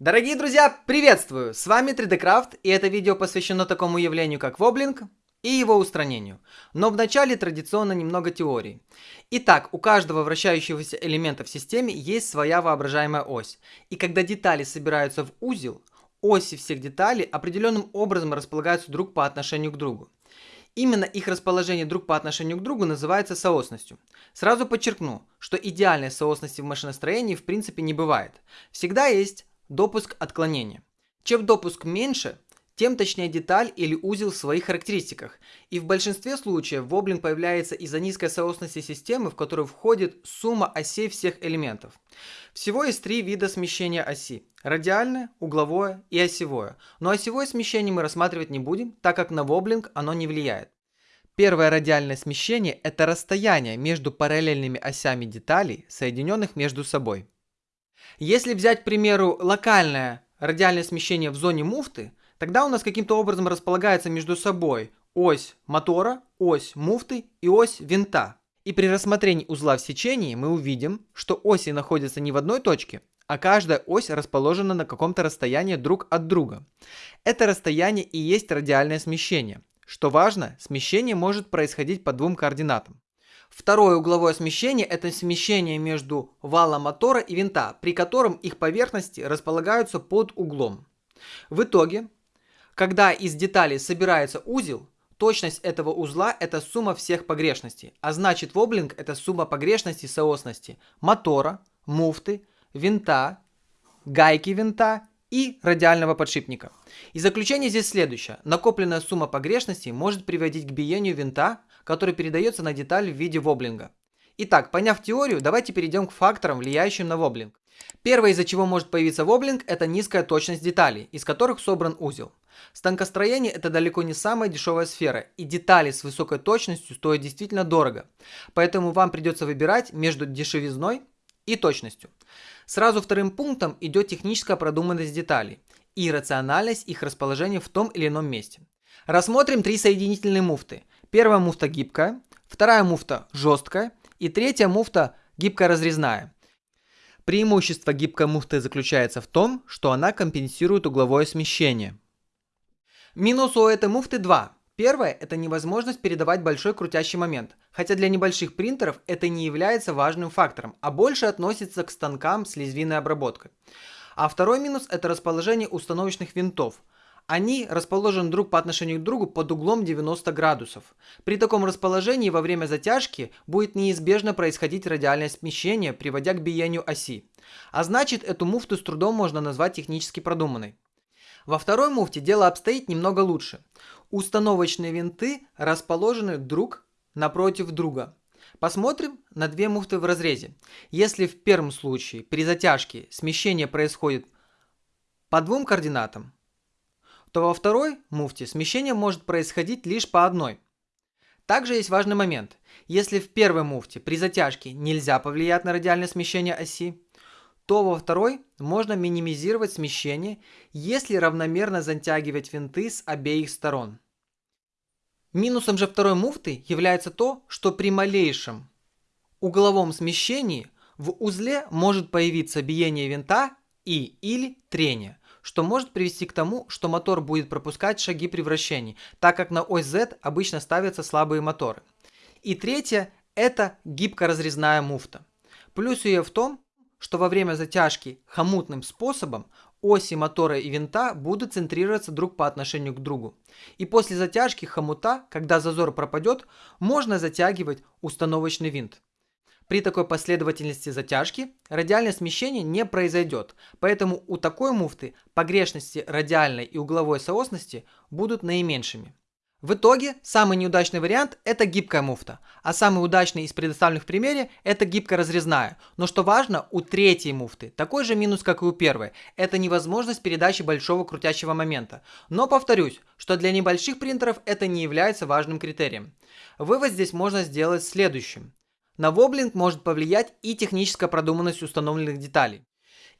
Дорогие друзья, приветствую! С вами 3D Craft и это видео посвящено такому явлению как воблинг и его устранению. Но вначале традиционно немного теории. Итак, у каждого вращающегося элемента в системе есть своя воображаемая ось. И когда детали собираются в узел, оси всех деталей определенным образом располагаются друг по отношению к другу. Именно их расположение друг по отношению к другу называется соосностью. Сразу подчеркну, что идеальной соосности в машиностроении в принципе не бывает. Всегда есть допуск отклонения. Чем допуск меньше, тем точнее деталь или узел в своих характеристиках. И в большинстве случаев воблинг появляется из-за низкой соосности системы, в которую входит сумма осей всех элементов. Всего есть три вида смещения оси. Радиальное, угловое и осевое. Но осевое смещение мы рассматривать не будем, так как на воблинг оно не влияет. Первое радиальное смещение – это расстояние между параллельными осями деталей, соединенных между собой. Если взять, к примеру, локальное радиальное смещение в зоне муфты, тогда у нас каким-то образом располагается между собой ось мотора, ось муфты и ось винта. И при рассмотрении узла в сечении мы увидим, что оси находятся не в одной точке, а каждая ось расположена на каком-то расстоянии друг от друга. Это расстояние и есть радиальное смещение. Что важно, смещение может происходить по двум координатам. Второе угловое смещение – это смещение между валом мотора и винта, при котором их поверхности располагаются под углом. В итоге, когда из деталей собирается узел, точность этого узла – это сумма всех погрешностей, а значит воблинг – это сумма погрешностей соосности мотора, муфты, винта, гайки винта и радиального подшипника. И заключение здесь следующее. Накопленная сумма погрешностей может приводить к биению винта который передается на деталь в виде воблинга. Итак, поняв теорию, давайте перейдем к факторам, влияющим на воблинг. Первое, из-за чего может появиться воблинг, это низкая точность деталей, из которых собран узел. Станкостроение – это далеко не самая дешевая сфера, и детали с высокой точностью стоят действительно дорого. Поэтому вам придется выбирать между дешевизной и точностью. Сразу вторым пунктом идет техническая продуманность деталей и рациональность их расположения в том или ином месте. Рассмотрим три соединительные муфты. Первая муфта гибкая, вторая муфта жесткая и третья муфта гибкая разрезная. Преимущество гибкой муфты заключается в том, что она компенсирует угловое смещение. Минус у этой муфты два. Первое – это невозможность передавать большой крутящий момент, хотя для небольших принтеров это не является важным фактором, а больше относится к станкам с лезвийной обработкой. А второй минус – это расположение установочных винтов – они расположены друг по отношению к другу под углом 90 градусов. При таком расположении во время затяжки будет неизбежно происходить радиальное смещение, приводя к биению оси. А значит, эту муфту с трудом можно назвать технически продуманной. Во второй муфте дело обстоит немного лучше. Установочные винты расположены друг напротив друга. Посмотрим на две муфты в разрезе. Если в первом случае при затяжке смещение происходит по двум координатам, то во второй муфте смещение может происходить лишь по одной. Также есть важный момент. Если в первой муфте при затяжке нельзя повлиять на радиальное смещение оси, то во второй можно минимизировать смещение, если равномерно затягивать винты с обеих сторон. Минусом же второй муфты является то, что при малейшем угловом смещении в узле может появиться биение винта и или трение что может привести к тому, что мотор будет пропускать шаги при вращении, так как на ось Z обычно ставятся слабые моторы. И третье – это гибкоразрезная муфта. Плюс ее в том, что во время затяжки хомутным способом оси мотора и винта будут центрироваться друг по отношению к другу. И после затяжки хомута, когда зазор пропадет, можно затягивать установочный винт. При такой последовательности затяжки радиальное смещение не произойдет, поэтому у такой муфты погрешности радиальной и угловой соосности будут наименьшими. В итоге, самый неудачный вариант – это гибкая муфта, а самый удачный из предоставленных в примере – это гибко-разрезная. Но что важно, у третьей муфты такой же минус, как и у первой – это невозможность передачи большого крутящего момента. Но повторюсь, что для небольших принтеров это не является важным критерием. Вывод здесь можно сделать следующим. На воблинг может повлиять и техническая продуманность установленных деталей.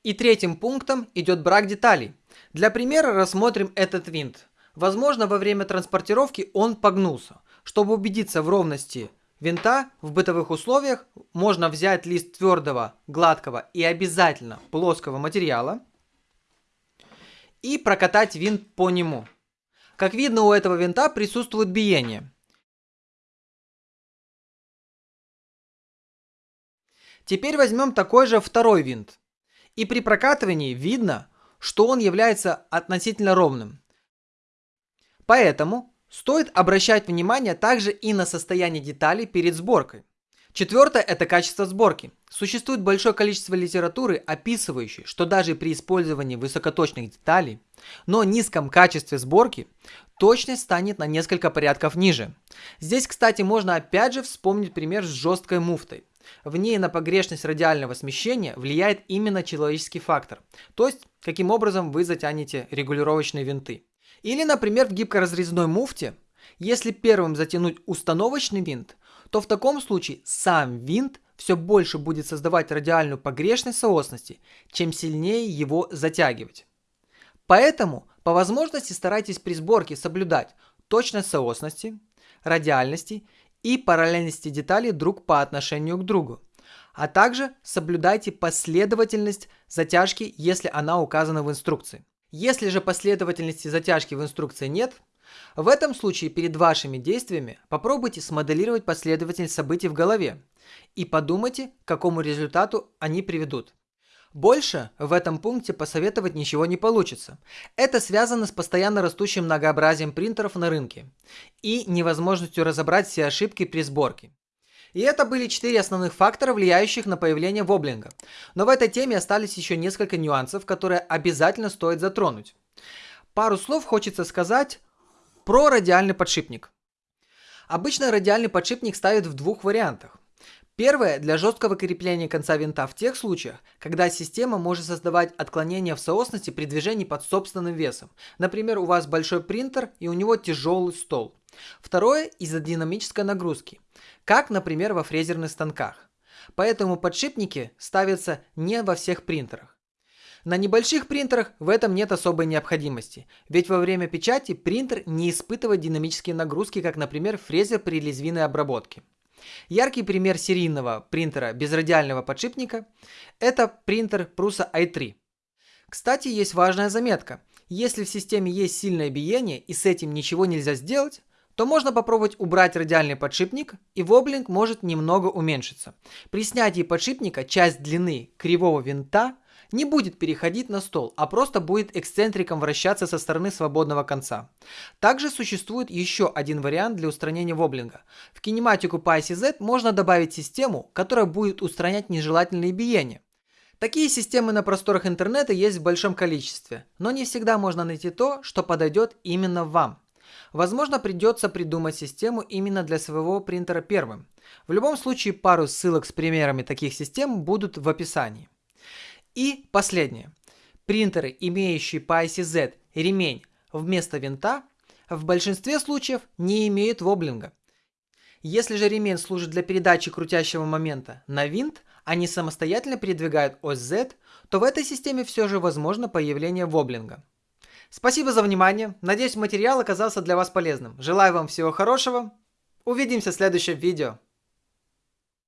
И третьим пунктом идет брак деталей. Для примера рассмотрим этот винт. Возможно, во время транспортировки он погнулся. Чтобы убедиться в ровности винта в бытовых условиях, можно взять лист твердого, гладкого и обязательно плоского материала, и прокатать винт по нему. Как видно, у этого винта присутствует биение. Теперь возьмем такой же второй винт. И при прокатывании видно, что он является относительно ровным. Поэтому стоит обращать внимание также и на состояние деталей перед сборкой. Четвертое – это качество сборки. Существует большое количество литературы, описывающей, что даже при использовании высокоточных деталей, но низком качестве сборки, точность станет на несколько порядков ниже. Здесь, кстати, можно опять же вспомнить пример с жесткой муфтой. В ней на погрешность радиального смещения влияет именно человеческий фактор, то есть каким образом вы затянете регулировочные винты. Или, например, в гибкоразрезной муфте, если первым затянуть установочный винт, то в таком случае сам винт все больше будет создавать радиальную погрешность соосности, чем сильнее его затягивать. Поэтому по возможности старайтесь при сборке соблюдать точность соосности, радиальности и параллельности деталей друг по отношению к другу. А также соблюдайте последовательность затяжки, если она указана в инструкции. Если же последовательности затяжки в инструкции нет, в этом случае перед вашими действиями попробуйте смоделировать последовательность событий в голове и подумайте, к какому результату они приведут. Больше в этом пункте посоветовать ничего не получится. Это связано с постоянно растущим многообразием принтеров на рынке и невозможностью разобрать все ошибки при сборке. И это были четыре основных фактора, влияющих на появление воблинга. Но в этой теме остались еще несколько нюансов, которые обязательно стоит затронуть. Пару слов хочется сказать про радиальный подшипник. Обычно радиальный подшипник ставят в двух вариантах. Первое – для жесткого крепления конца винта в тех случаях, когда система может создавать отклонения в соосности при движении под собственным весом. Например, у вас большой принтер и у него тяжелый стол. Второе – из-за динамической нагрузки, как, например, во фрезерных станках. Поэтому подшипники ставятся не во всех принтерах. На небольших принтерах в этом нет особой необходимости, ведь во время печати принтер не испытывает динамические нагрузки, как, например, фрезер при лезвийной обработке. Яркий пример серийного принтера без радиального подшипника – это принтер Prusa i3. Кстати, есть важная заметка. Если в системе есть сильное биение и с этим ничего нельзя сделать, то можно попробовать убрать радиальный подшипник, и воблинг может немного уменьшиться. При снятии подшипника часть длины кривого винта не будет переходить на стол, а просто будет эксцентриком вращаться со стороны свободного конца. Также существует еще один вариант для устранения воблинга. В кинематику PyCZ можно добавить систему, которая будет устранять нежелательные биения. Такие системы на просторах интернета есть в большом количестве, но не всегда можно найти то, что подойдет именно вам. Возможно, придется придумать систему именно для своего принтера первым. В любом случае, пару ссылок с примерами таких систем будут в описании. И последнее. Принтеры, имеющие по ICZ ремень вместо винта, в большинстве случаев не имеют воблинга. Если же ремень служит для передачи крутящего момента на винт, а не самостоятельно передвигают ось Z, то в этой системе все же возможно появление воблинга. Спасибо за внимание. Надеюсь, материал оказался для вас полезным. Желаю вам всего хорошего. Увидимся в следующем видео.